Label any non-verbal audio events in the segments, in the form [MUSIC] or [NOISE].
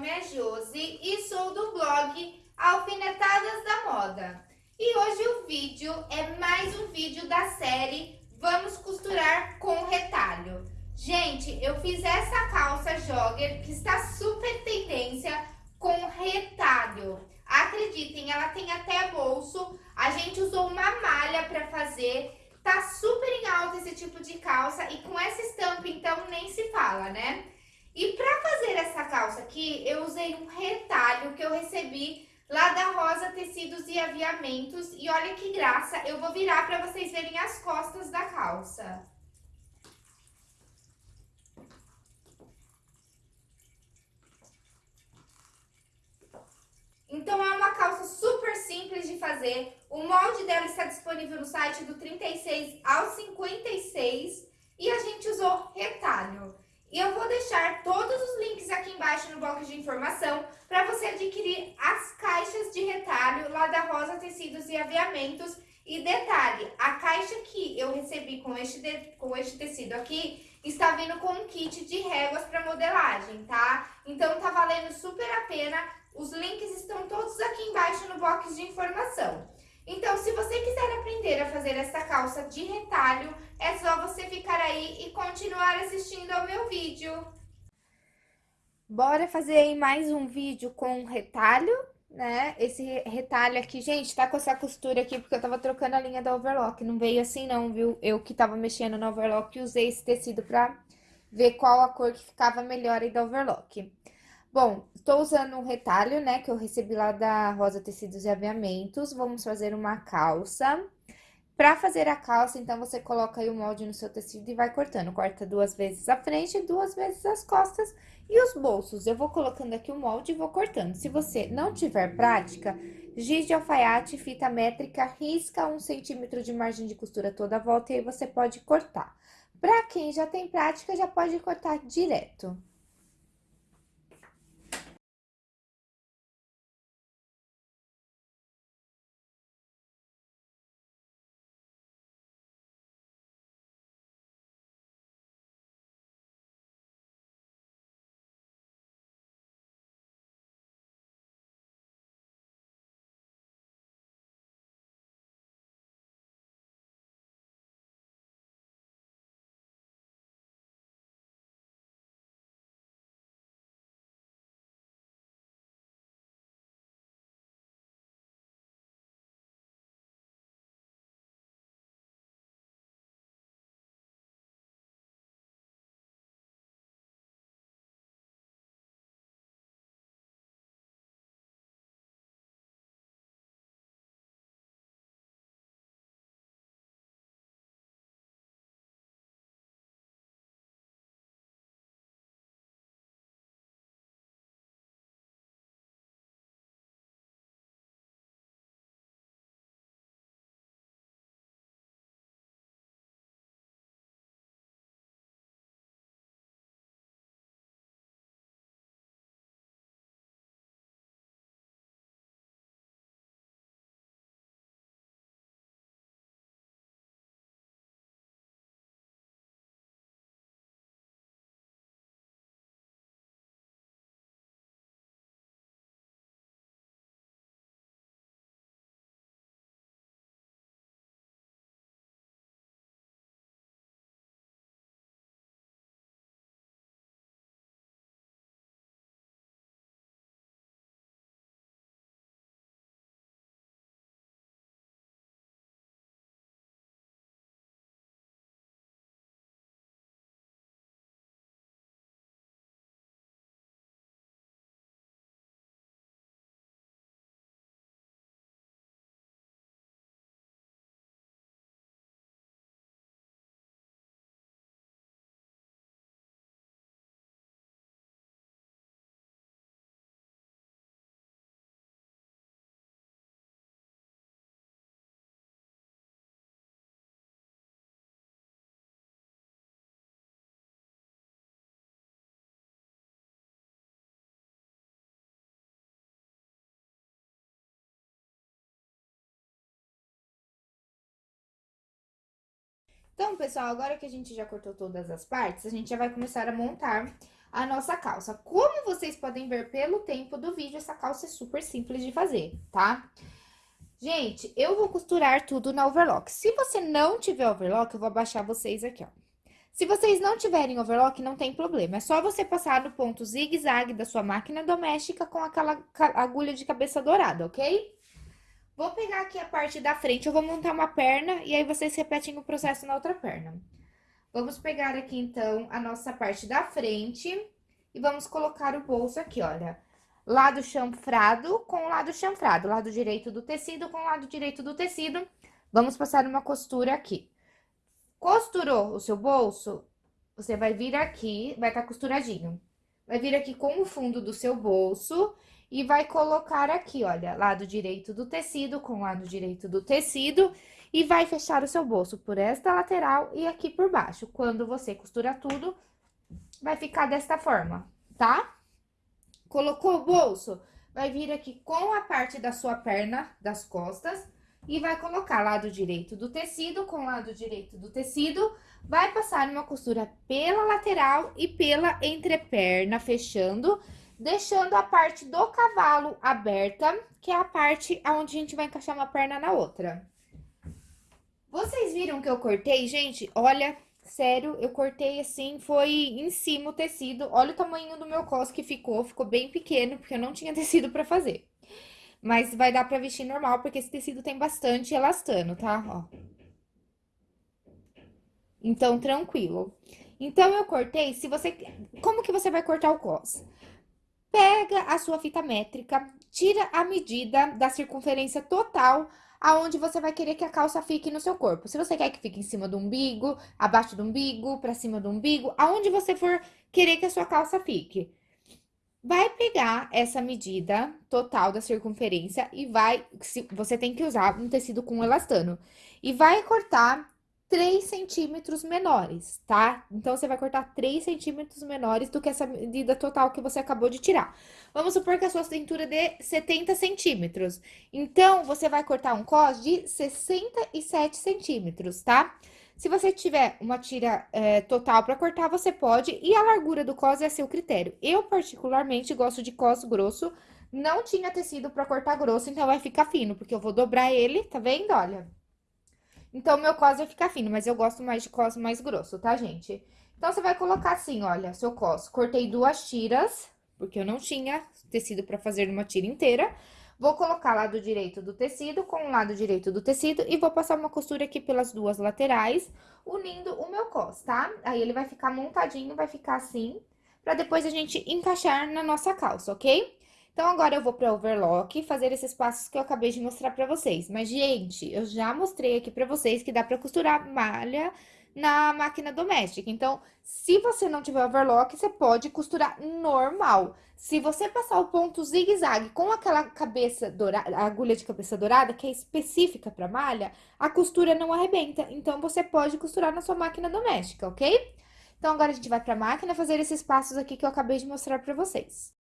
nome é Josi e sou do blog Alfinetadas da Moda. E hoje o vídeo é mais um vídeo da série Vamos Costurar com Retalho. Gente, eu fiz essa calça jogger que está super tendência com retalho. Acreditem, ela tem até bolso. A gente usou uma malha para fazer. Tá super em alta esse tipo de calça e com essa estampa, então, nem se fala, né? E para fazer essa calça aqui, eu usei um retalho que eu recebi lá da Rosa Tecidos e Aviamentos. E olha que graça, eu vou virar para vocês verem as costas da calça. Então, é uma calça super simples de fazer. O molde dela está disponível no site do 36 ao 56 e a gente usou retalho. E eu vou deixar todos os links aqui embaixo no box de informação para você adquirir as caixas de retalho lá da Rosa Tecidos e Aviamentos. E detalhe, a caixa que eu recebi com este, de, com este tecido aqui está vindo com um kit de réguas para modelagem, tá? Então tá valendo super a pena. Os links estão todos aqui embaixo no box de informação. Então, se você quiser aprender a fazer essa calça de retalho, é só você ficar aí e continuar assistindo ao meu vídeo. Bora fazer aí mais um vídeo com retalho, né? Esse retalho aqui, gente, tá com essa costura aqui porque eu tava trocando a linha da overlock. Não veio assim não, viu? Eu que tava mexendo no overlock usei esse tecido pra ver qual a cor que ficava melhor aí da overlock. Bom, estou usando um retalho, né, que eu recebi lá da Rosa Tecidos e Aviamentos. Vamos fazer uma calça. Para fazer a calça, então, você coloca aí o molde no seu tecido e vai cortando. Corta duas vezes a frente e duas vezes as costas e os bolsos. Eu vou colocando aqui o molde e vou cortando. Se você não tiver prática, giz de alfaiate, fita métrica, risca um centímetro de margem de costura toda a volta e aí você pode cortar. Para quem já tem prática, já pode cortar direto. Então, pessoal, agora que a gente já cortou todas as partes, a gente já vai começar a montar a nossa calça. Como vocês podem ver pelo tempo do vídeo, essa calça é super simples de fazer, tá? Gente, eu vou costurar tudo na overlock. Se você não tiver overlock, eu vou abaixar vocês aqui, ó. Se vocês não tiverem overlock, não tem problema. É só você passar no ponto zigue-zague da sua máquina doméstica com aquela agulha de cabeça dourada, ok? Vou pegar aqui a parte da frente, eu vou montar uma perna e aí vocês repetem o processo na outra perna. Vamos pegar aqui, então, a nossa parte da frente e vamos colocar o bolso aqui, olha. Lado chanfrado com lado chanfrado, lado direito do tecido com lado direito do tecido. Vamos passar uma costura aqui. Costurou o seu bolso, você vai vir aqui, vai estar tá costuradinho. Vai vir aqui com o fundo do seu bolso e vai colocar aqui, olha, lado direito do tecido com lado direito do tecido e vai fechar o seu bolso por esta lateral e aqui por baixo. Quando você costura tudo, vai ficar desta forma, tá? Colocou o bolso, vai vir aqui com a parte da sua perna, das costas, e vai colocar lado direito do tecido com lado direito do tecido, vai passar uma costura pela lateral e pela entreperna, fechando, deixando a parte do cavalo aberta, que é a parte onde a gente vai encaixar uma perna na outra. Vocês viram que eu cortei, gente? Olha, sério, eu cortei assim, foi em cima o tecido. Olha o tamanho do meu cos que ficou, ficou bem pequeno, porque eu não tinha [LAUGHS] tecido pra fazer. Mas vai dar pra vestir normal, porque esse tecido tem bastante elastano, tá? Ó. Então, tranquilo. Então, eu cortei, se você... Como que você vai cortar o cos? Pega a sua fita métrica, tira a medida da circunferência total aonde você vai querer que a calça fique no seu corpo. Se você quer que fique em cima do umbigo, abaixo do umbigo, pra cima do umbigo, aonde você for querer que a sua calça fique. Vai pegar essa medida total da circunferência e vai... Você tem que usar um tecido com elastano. E vai cortar 3 centímetros menores, tá? Então, você vai cortar 3 centímetros menores do que essa medida total que você acabou de tirar. Vamos supor que a sua cintura dê 70 centímetros. Então, você vai cortar um cos de 67 centímetros, tá? Se você tiver uma tira é, total para cortar, você pode. E a largura do cos é seu critério. Eu, particularmente, gosto de cos grosso. Não tinha tecido para cortar grosso, então vai ficar fino, porque eu vou dobrar ele, tá vendo? Olha. Então, meu cos vai ficar fino, mas eu gosto mais de cos mais grosso, tá, gente? Então, você vai colocar assim, olha, seu cos. Cortei duas tiras, porque eu não tinha tecido pra fazer uma tira inteira. Vou colocar lado direito do tecido com o lado direito do tecido e vou passar uma costura aqui pelas duas laterais, unindo o meu cos, tá? Aí, ele vai ficar montadinho, vai ficar assim, pra depois a gente encaixar na nossa calça, ok? Então, agora eu vou para overlock fazer esses passos que eu acabei de mostrar para vocês. Mas, gente, eu já mostrei aqui para vocês que dá para costurar malha na máquina doméstica. Então, se você não tiver overlock, você pode costurar normal. Se você passar o ponto zigue-zague com aquela cabeça dourada, agulha de cabeça dourada, que é específica para malha, a costura não arrebenta. Então, você pode costurar na sua máquina doméstica, ok? Então, agora a gente vai para a máquina fazer esses passos aqui que eu acabei de mostrar para vocês.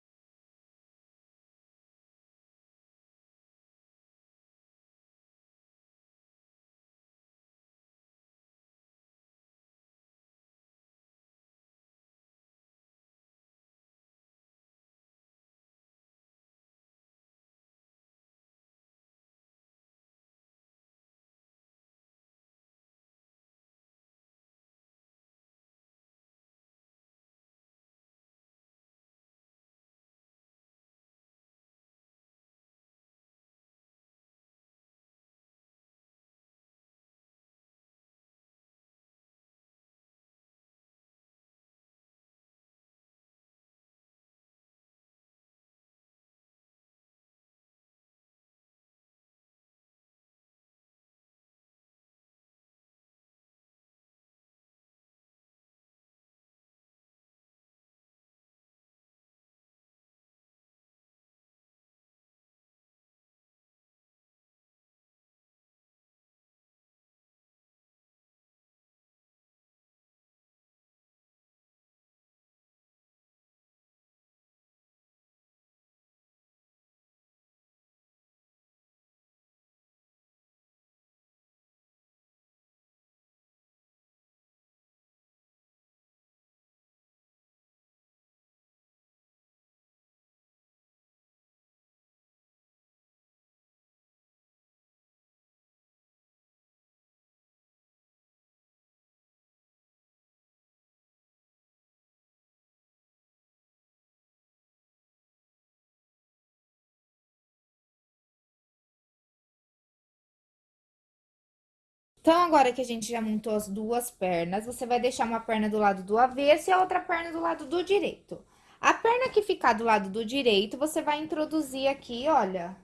Então, agora que a gente já montou as duas pernas, você vai deixar uma perna do lado do avesso e a outra perna do lado do direito. A perna que ficar do lado do direito, você vai introduzir aqui, olha,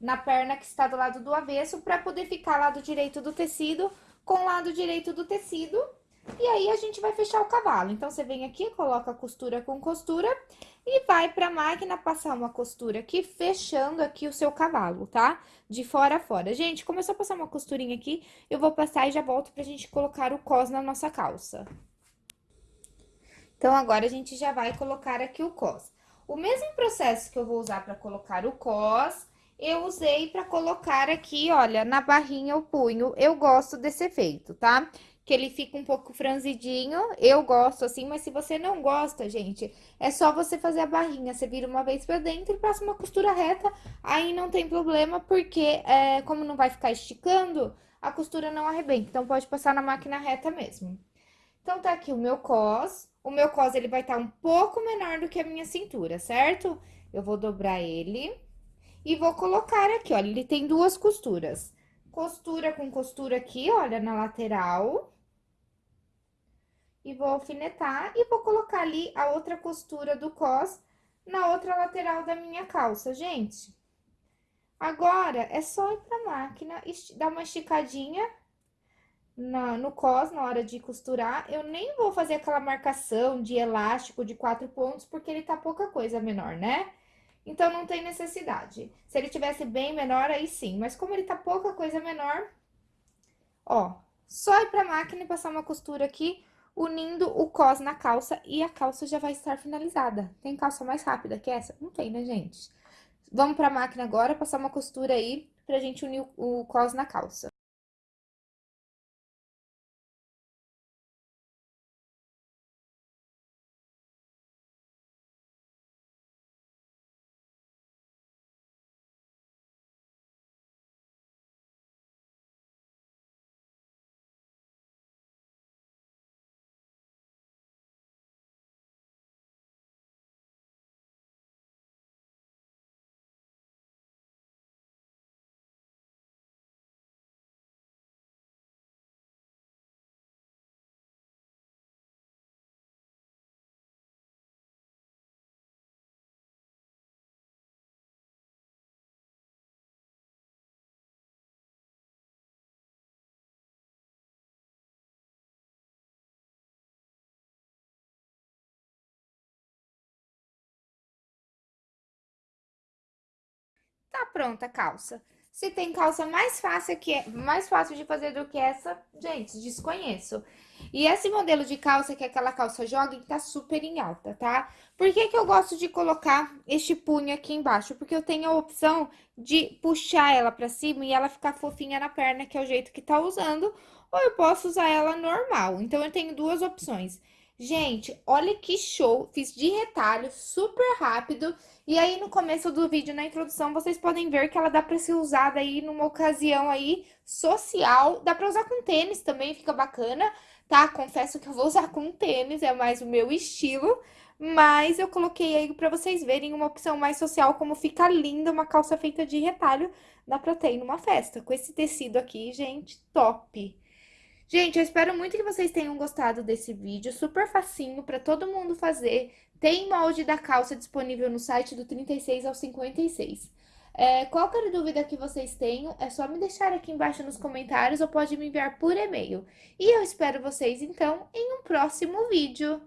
na perna que está do lado do avesso, para poder ficar lado direito do tecido com lado direito do tecido. E aí, a gente vai fechar o cavalo. Então, você vem aqui, coloca costura com costura e vai pra máquina passar uma costura aqui, fechando aqui o seu cavalo, tá? De fora a fora. Gente, começou a passar uma costurinha aqui, eu vou passar e já volto pra gente colocar o cos na nossa calça. Então, agora, a gente já vai colocar aqui o cos. O mesmo processo que eu vou usar pra colocar o cos, eu usei pra colocar aqui, olha, na barrinha o punho. Eu gosto desse efeito, tá? Que ele fica um pouco franzidinho. Eu gosto assim, mas se você não gosta, gente, é só você fazer a barrinha. Você vira uma vez pra dentro e passa uma costura reta, aí não tem problema, porque é, como não vai ficar esticando, a costura não arrebenta. Então, pode passar na máquina reta mesmo. Então, tá aqui o meu cos. O meu cos, ele vai estar tá um pouco menor do que a minha cintura, certo? Eu vou dobrar ele e vou colocar aqui, olha, ele tem duas costuras. Costura com costura aqui, olha, na lateral e vou alfinetar e vou colocar ali a outra costura do cos na outra lateral da minha calça, gente. Agora, é só ir pra máquina, dar uma esticadinha na, no cos na hora de costurar. Eu nem vou fazer aquela marcação de elástico de quatro pontos, porque ele tá pouca coisa menor, né? Então, não tem necessidade. Se ele tivesse bem menor, aí sim. Mas como ele tá pouca coisa menor, ó, só ir pra máquina e passar uma costura aqui unindo o cos na calça e a calça já vai estar finalizada. Tem calça mais rápida que essa? Não tem, né, gente? Vamos pra máquina agora, passar uma costura aí pra gente unir o cos na calça. Tá pronta a calça. Se tem calça mais fácil, que, é, mais fácil de fazer do que essa, gente, desconheço. E esse modelo de calça, que é aquela calça jogging, tá super em alta, tá? Por que que eu gosto de colocar este punho aqui embaixo? Porque eu tenho a opção de puxar ela pra cima e ela ficar fofinha na perna, que é o jeito que tá usando, ou eu posso usar ela normal. Então, eu tenho duas opções. Gente, olha que show, fiz de retalho, super rápido. E aí, no começo do vídeo, na introdução, vocês podem ver que ela dá pra ser usada aí numa ocasião aí social. Dá pra usar com tênis também, fica bacana, tá? Confesso que eu vou usar com tênis, é mais o meu estilo. Mas eu coloquei aí pra vocês verem uma opção mais social, como fica linda uma calça feita de retalho. Dá pra ter numa festa, com esse tecido aqui, gente, top! Gente, eu espero muito que vocês tenham gostado desse vídeo, super facinho para todo mundo fazer. Tem molde da calça disponível no site do 36 ao 56. É, qualquer dúvida que vocês tenham, é só me deixar aqui embaixo nos comentários ou pode me enviar por e-mail. E eu espero vocês, então, em um próximo vídeo.